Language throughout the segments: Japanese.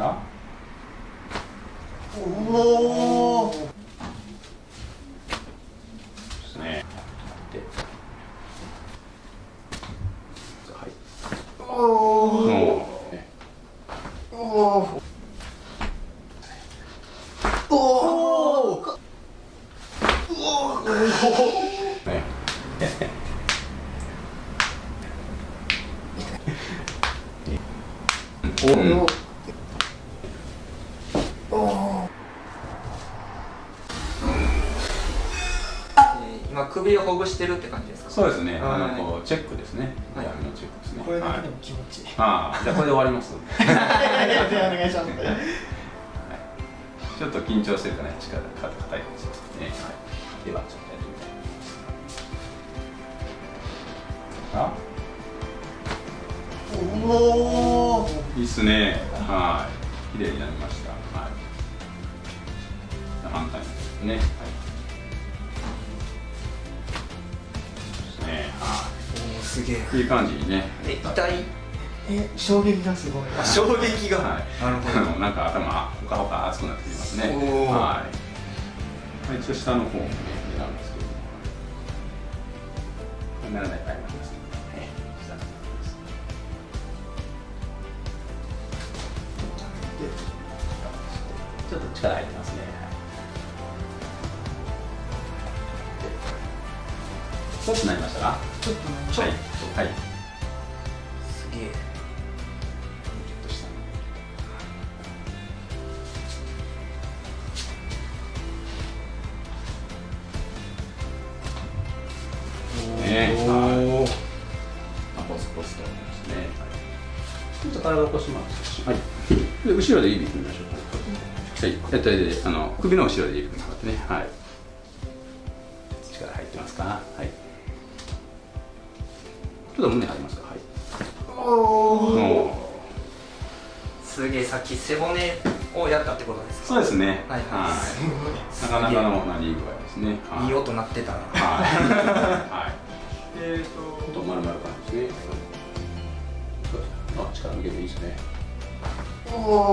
あおおですねではいおおもうねおおおおねおうん今首をほぐしてるって感じですか？そうですね、あはいのこうチェックですね、はい闇のチェックですね。これだけはいでも気持ちいいああ、じゃあこれで終わります。お願いしますちょっと緊張してるかね、力が硬いかもしれませんね。はい、では、ちょっとやってみたいと思います。おおあ、いいっすね。はい、綺麗になりました。はい。反対ですね。はい。すげえい。いい感じにね。え痛いえ衝撃がすごいあ衝撃が、はい。なるほどあの なんか頭ほかほか熱くなってきますね。はい。まあ一応下の方もね狙うんですけどならない場合ちょっとなりましたか？ちょっとねはい。はい。すげえちょっと下の。ねはいあポスポスとね。はいちょっと体を起こします。はい。で後ろで指組みましょう。はい。えっとであの首の後ろで指組んでもらってね。はい。力入ってますか？はい。ちょっと胸張りますか？はい。おおすげえさっき背骨をやったってことですか？そうですね。はいはいなかなかのなり具合ですね。はいいい音鳴ってたなはい。はい。えっ、と、ちょっと丸々感じですね。そうですあ、力抜けていいですね。おおお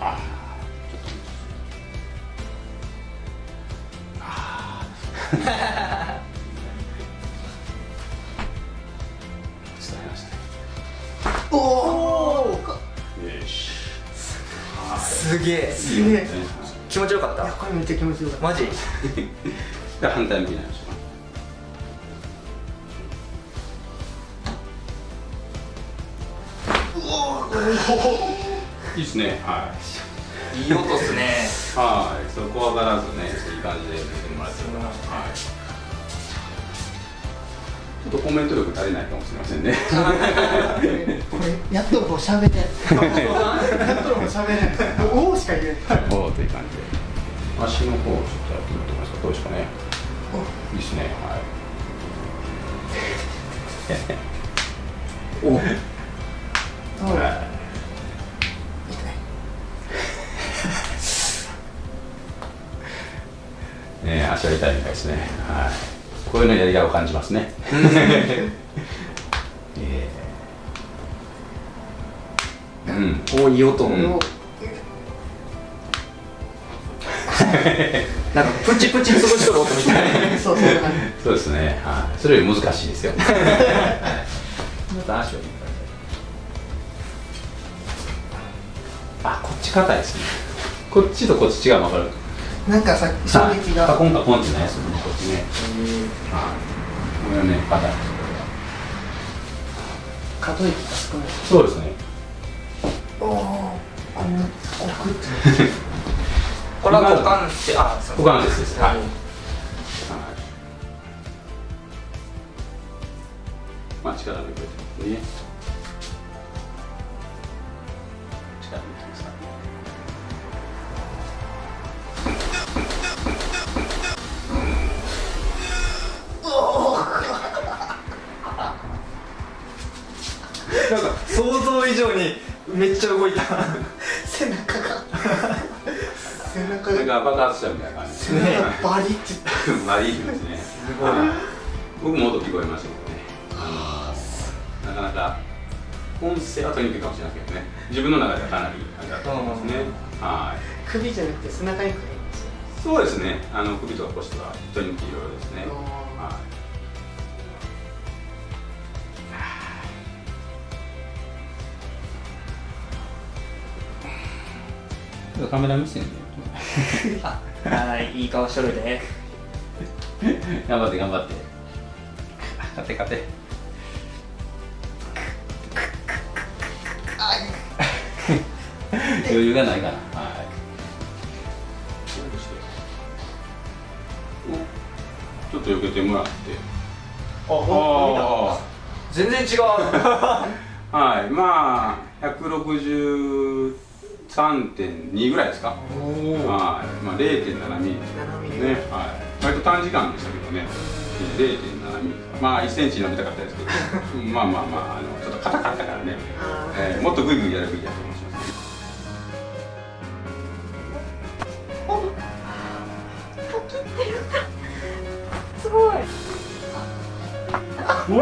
あーちあおおよし。すげえすげえ気持ちよかっいやたこれめっちゃ気持ちよかったマジ？じゃあ反対向きになりましょ。いいですね。はい。いい音っすねはい、そう怖がらずね、いい感じで見てもらってるかな。はい。っとコメント力足りないかもしれませんね。これやっとこう喋れやっとこう喋れおおしか言えないおおという感じで。足の方をちょっとやってみてますか。どうですかね。いいですね。はい。おおはい ね、足は痛いみたいですね。はい。こういうのやりがいを感じますね。えーうん。おいい音、うんおなんかプチプチ過ごしとる音みたい そうそうですね。はい。それより難しいですよ。あ、こっち硬いですね。こっちとこっち違うの分かる。なんかさ衝撃がカコンカコンってないですよね。こっちね。はい。これはね。可動域が少ないそうですね。おおこんな奥ってこれは股関節あそう股関節です。はい。はい。まあ、力抜いてますね。力抜いてますかなんか想像以上にめっちゃ動いた。背中が。背中が。が爆発したみたいな感じですね。バリってまあいいですね。ごいはい僕も音聞こえましたけどね。なかなか音声は取りにくいかもしれないけどね。自分の中ではかなりあれだと思いますね。はい。首じゃなくて背中にくるんですよそうですね。あの首とか腰とか取りにくいいろいろですね。あはいカメラ目線ではいいい顔しとるで。頑張って頑張って。勝て勝て余裕がないかな。はい。おちょっと避けてもらって。あほんあ全然違う。あ はい。まあ163.2ぐらいですか？はい。まあ0.7ミリ7ミリね、はい、割と短時間でしたけどね、0.7ミリ、まあ1センチ伸びたかったですけど、まあまあまあ、あのちょっと硬かったからね、えーもっとグイグイやるべきだと思います。すごい。お